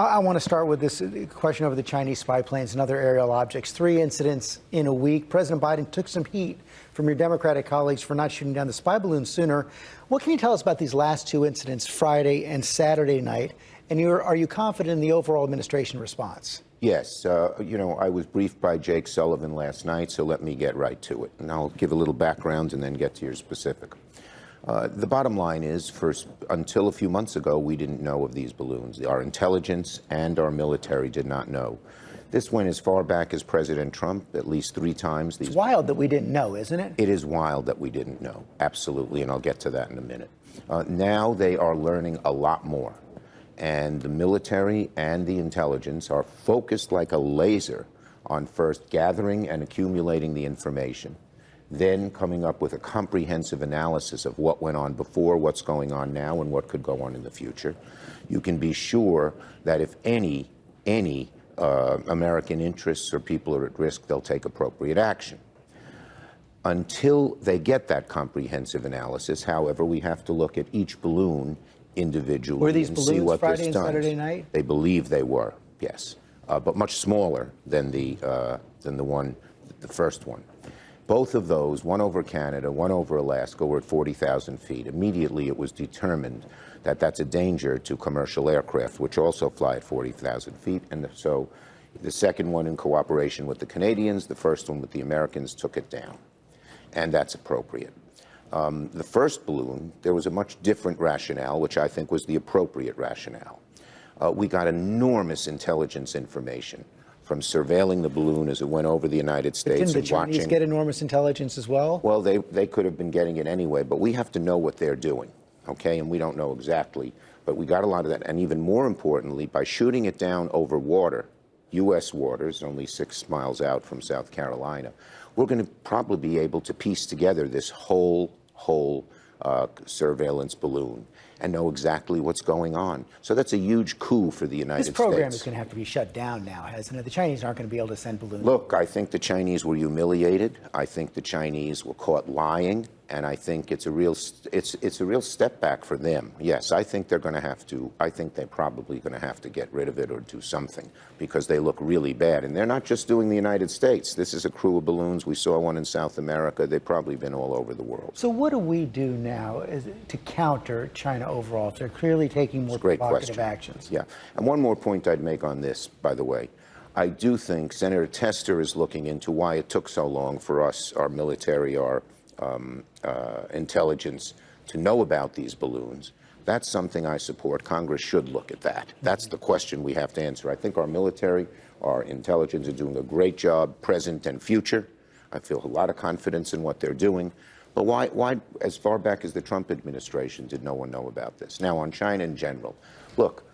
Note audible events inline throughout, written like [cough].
I, want to start with this uh, question over the Chinese spy planes and other aerial objects. Three incidents in a week. President Biden took some heat from your Democratic colleagues for not shooting down the spy balloon sooner. What can you tell us about these last two incidents, Friday and Saturday night? And are you confident in the overall administration response? Yes. Uh, you know, I was briefed by Jake Sullivan last night, so let me get right to it. And I'll give a little background and then get to your specific. Uh, the bottom line is, first, until a few months ago, we didn't know of these balloons. Our intelligence and our military did not know. This went as far back as President Trump, at least three times. These it's wild that we didn't know, isn't it? It is wild that we didn't know, absolutely, and I'll get to that in a minute. Uh, now they are learning a lot more, and the military and the intelligence are focused like a laser on first gathering and accumulating the information, then coming up with a comprehensive analysis of what went on before, what's going on now, and what could go on in the future, you can be sure that if any, any uh, American interests or people are at risk, they'll take appropriate action. Until they get that comprehensive analysis, however, we have to look at each balloon individually were these and balloons see what Friday and Saturday night? They believe they were, yes, uh, but much smaller than the uh, than the one, the first one. Both of those, one over Canada, one over Alaska, were at 40,000 feet. Immediately, it was determined that that's a danger to commercial aircraft, which also fly at 40,000 feet. And so the second one in cooperation with the Canadians, the first one with the Americans, took it down. And that's appropriate. Um, the first balloon, there was a much different rationale, which I think was the appropriate rationale. Uh, we got enormous intelligence information from surveilling the balloon as it went over the United States didn't and the Chinese watching. get enormous intelligence as well? Well, they, they could have been getting it anyway, but we have to know what they're doing, okay? And we don't know exactly, but we got a lot of that. And even more importantly, by shooting it down over water, U.S. waters, only six miles out from South Carolina, we're going to probably be able to piece together this whole, whole uh, surveillance balloon and know exactly what's going on. So that's a huge coup for the United States. This program States. is going to have to be shut down now, hasn't it? The Chinese aren't going to be able to send balloons. Look, I think the Chinese were humiliated. I think the Chinese were caught lying and I think it's a real it's it's a real step back for them. Yes, I think they're going to have to. I think they're probably going to have to get rid of it or do something because they look really bad. And they're not just doing the United States. This is a crew of balloons. We saw one in South America. They've probably been all over the world. So what do we do now to counter China overall? They're clearly taking more provocative question. actions. Yeah, and one more point I'd make on this, by the way. I do think Senator Tester is looking into why it took so long for us, our military, our um, uh, intelligence to know about these balloons. That's something I support. Congress should look at that. That's the question we have to answer. I think our military, our intelligence are doing a great job, present and future. I feel a lot of confidence in what they're doing. But why, why, as far back as the Trump administration, did no one know about this? Now, on China in general, look,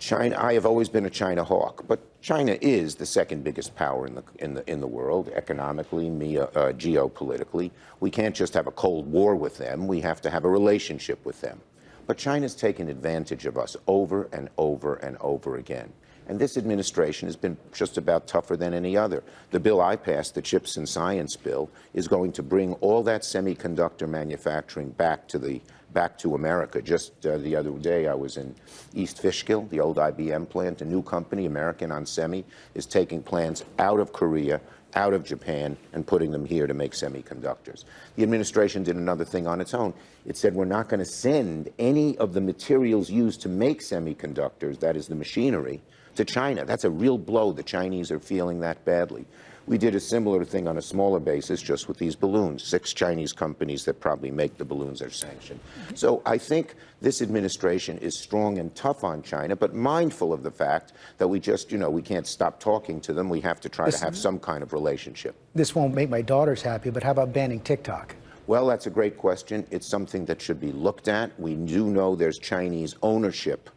China, I have always been a China hawk, but China is the second biggest power in the in the in the world, economically, uh, geopolitically. We can't just have a cold war with them. We have to have a relationship with them. But China's taken advantage of us over and over and over again. And this administration has been just about tougher than any other. The bill I passed, the Chips and Science Bill, is going to bring all that semiconductor manufacturing back to the back to America. Just uh, the other day, I was in East Fishkill, the old IBM plant. A new company, American Onsemi, is taking plants out of Korea, out of Japan, and putting them here to make semiconductors. The administration did another thing on its own. It said we're not going to send any of the materials used to make semiconductors, that is the machinery, to China. That's a real blow. The Chinese are feeling that badly. We did a similar thing on a smaller basis just with these balloons. Six Chinese companies that probably make the balloons are sanctioned. So I think this administration is strong and tough on China, but mindful of the fact that we just, you know, we can't stop talking to them. We have to try this, to have some kind of relationship. This won't make my daughters happy, but how about banning TikTok? Well, that's a great question. It's something that should be looked at. We do know there's Chinese ownership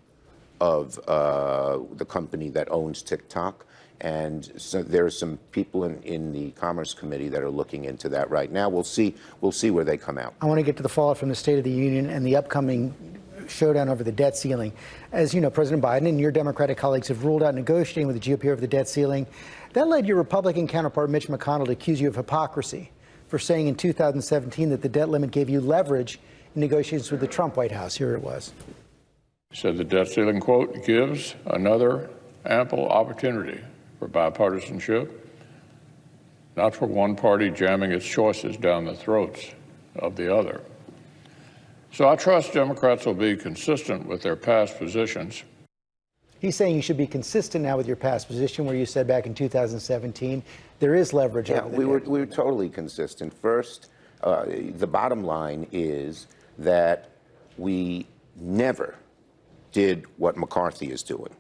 of uh, the company that owns TikTok. And so there are some people in, in the Commerce Committee that are looking into that right now. We'll see. We'll see where they come out. I want to get to the fallout from the State of the Union and the upcoming showdown over the debt ceiling. As you know, President Biden and your Democratic colleagues have ruled out negotiating with the GOP over the debt ceiling. That led your Republican counterpart, Mitch McConnell, to accuse you of hypocrisy for saying in 2017 that the debt limit gave you leverage in negotiations with the Trump White House. Here it was. Said the debt ceiling quote gives another ample opportunity for bipartisanship, not for one party jamming its choices down the throats of the other. So I trust Democrats will be consistent with their past positions He's saying you should be consistent now with your past position where you said back in 2017 there is leverage Yeah, we were, we were totally consistent. First, uh, the bottom line is that we never did what McCarthy is doing.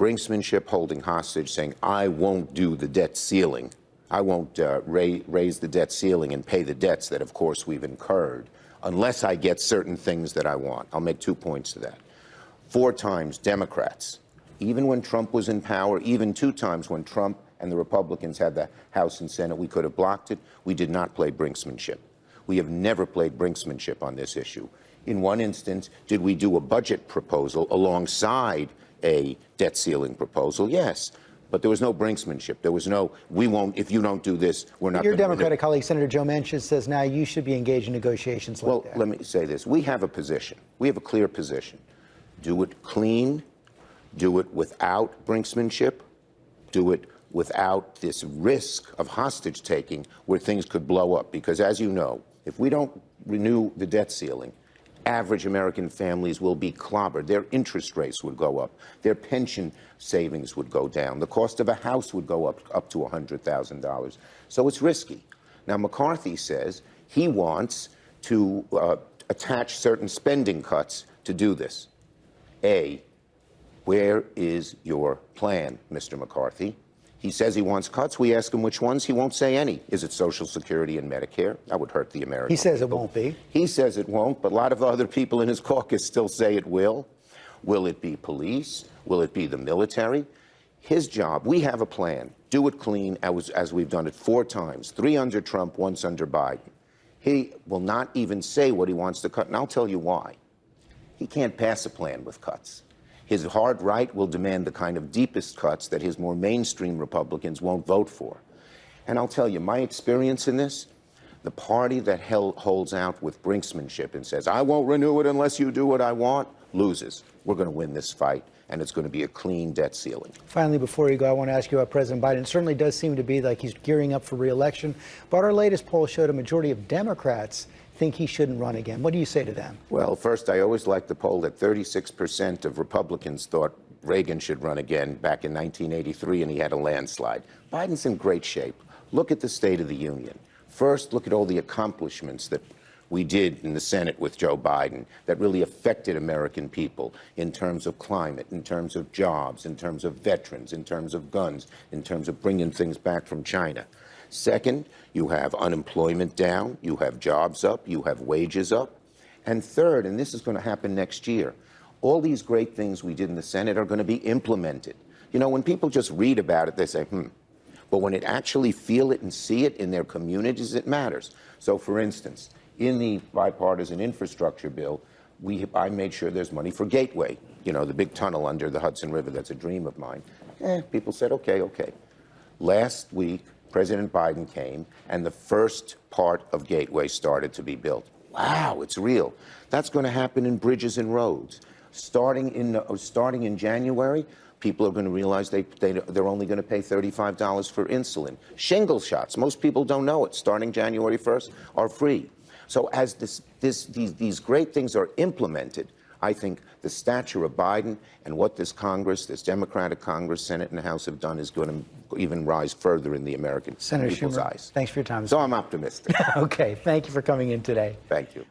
Brinksmanship, holding hostage, saying, I won't do the debt ceiling. I won't uh, ra- raise the debt ceiling and pay the debts that, of course, we've incurred unless I get certain things that I want. I'll make two points to that. Four times, Democrats, even when Trump was in power, even two times when Trump and the Republicans had the House and Senate, we could have blocked it. We did not play brinksmanship. We have never played brinksmanship on this issue. In one instance, did we do a budget proposal alongside a debt ceiling proposal? Yes. But there was no brinksmanship. There was no, we won't, if you don't do this, we're not Your going to Democratic colleague, Senator Joe Manchin, says now you should be engaged in negotiations like Well, that. let me say this. We have a position. We have a clear position. Do it clean, do it without brinksmanship, do it without this risk of hostage taking where things could blow up. Because as you know, if we don't renew the debt ceiling, average American families will be clobbered. Their interest rates would go up. Their pension savings would go down. The cost of a house would go up, up to $100,000. So it's risky. Now, McCarthy says he wants to uh, attach certain spending cuts to do this. A, where is your plan, Mr. McCarthy? He says he wants cuts. We ask him which ones. He won't say any. Is it Social Security and Medicare? That would hurt the American He says it won't be. He says it won't, but a lot of other people in his caucus still say it will. Will it be police? Will it be the military? His job, we have a plan. Do it clean as, as we've done it four times, three under Trump, once under Biden. He will not even say what he wants to cut, and I'll tell you why. He can't pass a plan with cuts. His hard right will demand the kind of deepest cuts that his more mainstream Republicans won't vote for. And I'll tell you, my experience in this, the party that holds out with brinksmanship and says, I won't renew it unless you do what I want, loses. We're going to win this fight, and it's going to be a clean debt ceiling. Finally, before you go, I want to ask you about President Biden. It certainly does seem to be like he's gearing up for reelection, but our latest poll showed a majority of Democrats think he shouldn't run again. What do you say to them? Well, first, I always liked the poll that 36% of Republicans thought Reagan should run again back in 1983, and he had a landslide. Biden's in great shape. Look at the State of the Union. First, look at all the accomplishments that we did in the Senate with Joe Biden that really affected American people in terms of climate, in terms of jobs, in terms of veterans, in terms of guns, in terms of bringing things back from China. Second, you have unemployment down, you have jobs up, you have wages up. And third, and this is going to happen next year, all these great things we did in the Senate are going to be implemented. You know, when people just read about it, they say, hmm. But when it actually feel it and see it in their communities, it matters. So, for instance, in the bipartisan infrastructure bill, we, I made sure there's money for Gateway, you know, the big tunnel under the Hudson River that's a dream of mine. Eh, people said, okay, okay. Last week, President Biden came, and the first part of Gateway started to be built. Wow, it's real. That's going to happen in bridges and roads. Starting in, uh, starting in January, people are going to realize they, they, they're only going to pay $35 for insulin. Shingle shots, most people don't know it, starting January 1st, are free. So as this, this, these, these great things are implemented, I think the stature of Biden and what this Congress, this Democratic Congress, Senate, and House have done is going to even rise further in the American Senator people's Schumer, eyes. thanks for your time. So I'm optimistic. [laughs] okay, thank you for coming in today. Thank you.